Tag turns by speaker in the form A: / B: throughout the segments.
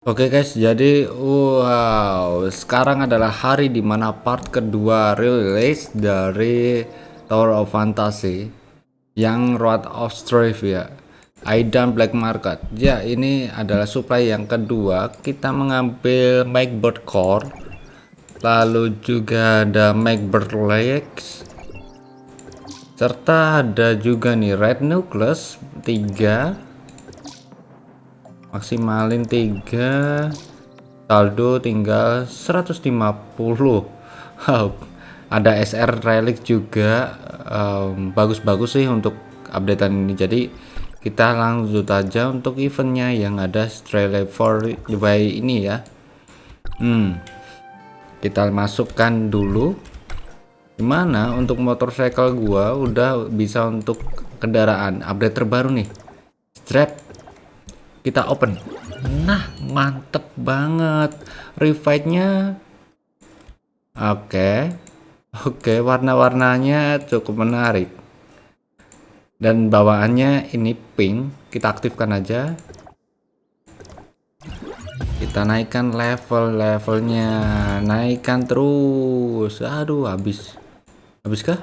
A: Oke guys, jadi wow, sekarang adalah hari di mana part kedua rilis dari Tower of Fantasy yang Road of Strife ya. Aidan Black Market. Ya, ini adalah supply yang kedua. Kita mengambil Magbird Core. Lalu juga ada Magbird Legs. Serta ada juga nih Red Nucleus 3 maksimalin 3 saldo tinggal 150 ada SR relic juga. Bagus-bagus um, sih untuk updatean ini. Jadi kita langsung aja untuk eventnya yang ada Strele for by ini ya. Hmm kita masukkan dulu. Gimana untuk motorcycle gua udah bisa untuk kendaraan. Update terbaru nih. Strap kita open. Nah mantep banget. Revive-nya oke. Okay. oke okay, warna-warnanya cukup menarik. Dan bawaannya ini pink. Kita aktifkan aja. Kita naikkan level-levelnya. Naikkan terus. Aduh habis. Habis kah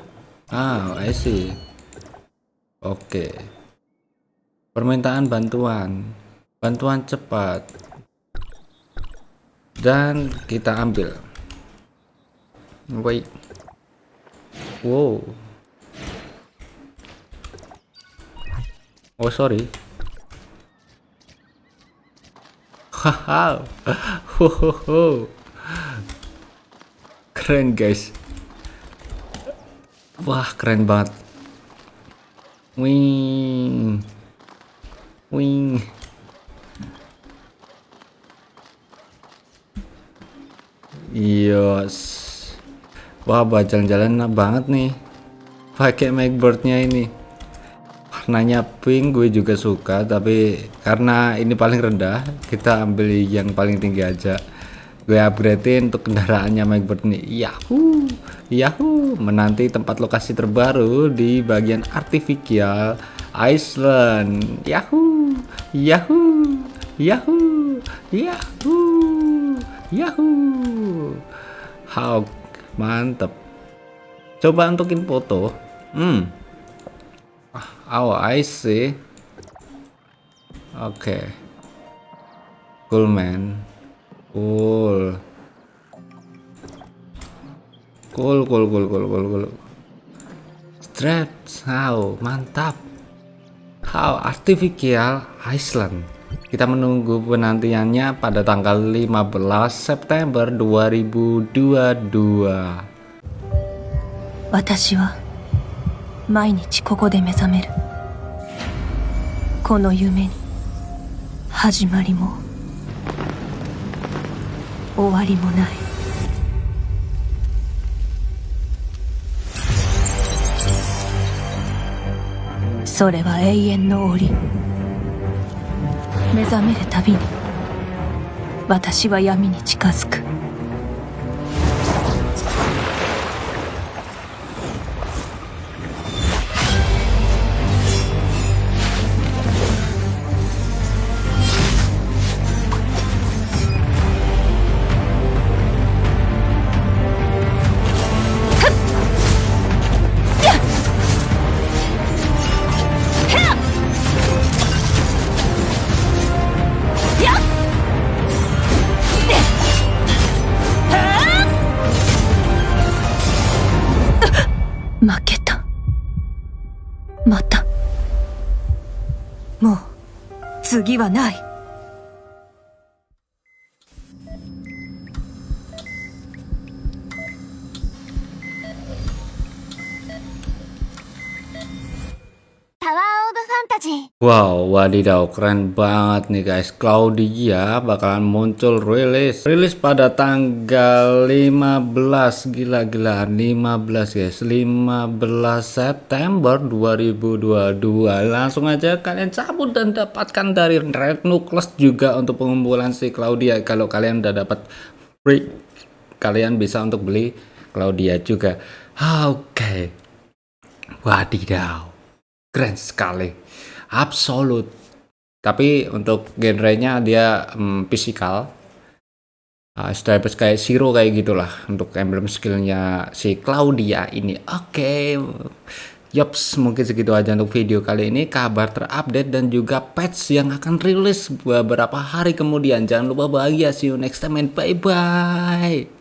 A: ah I see. Oke. Okay. permintaan bantuan bantuan cepat. Dan kita ambil. Wait wow. Oh sorry. Keren guys. Wah keren banget. Wing. Wing Yos. Wah, jalan-jalan banget nih. Pakai Macbirdnya ini. Warnanya pink gue juga suka, tapi karena ini paling rendah, kita ambil yang paling tinggi aja. Gue upgradein untuk kendaraannya Macbird nih. Yahoo! Yahoo! Menanti tempat lokasi terbaru di bagian artificial Iceland. Yahoo! Yahoo! Yahoo! Yahoo! Yahoo! How mantep. Coba untukin foto. Hmm. Oh, I see. Oke. Cool man. Cool. Cool, cool, cool, cool, cool, cool. Stretch, how mantap. How artificial Iceland. Kita menunggu penantiannya pada tanggal 15 September 2022.
B: 私は毎日ここで目覚めるこの夢に始まりも終わりもないそれは永遠の檻目覚めるたびに私は闇に近づく。負けた。また。もう次はない。
A: Wow, wadidaw, keren banget nih guys. Claudia bakalan muncul rilis. Rilis pada tanggal 15, gila-gila 15 guys. 15 September 2022. Langsung aja kalian cabut dan dapatkan dari Red Nucleus juga untuk pengumpulan si Claudia. Kalau kalian udah dapat free, kalian bisa untuk beli Claudia juga. Oke. Okay. Wadidaw. Keren sekali absolut tapi untuk genrenya dia um, physical uh, stripes kayak Zero kayak gitulah untuk emblem skillnya si Claudia ini oke okay. Yops, mungkin segitu aja untuk video kali ini. Kabar terupdate dan juga patch yang akan rilis beberapa hari kemudian. Jangan lupa bahagia. See you next time and bye-bye.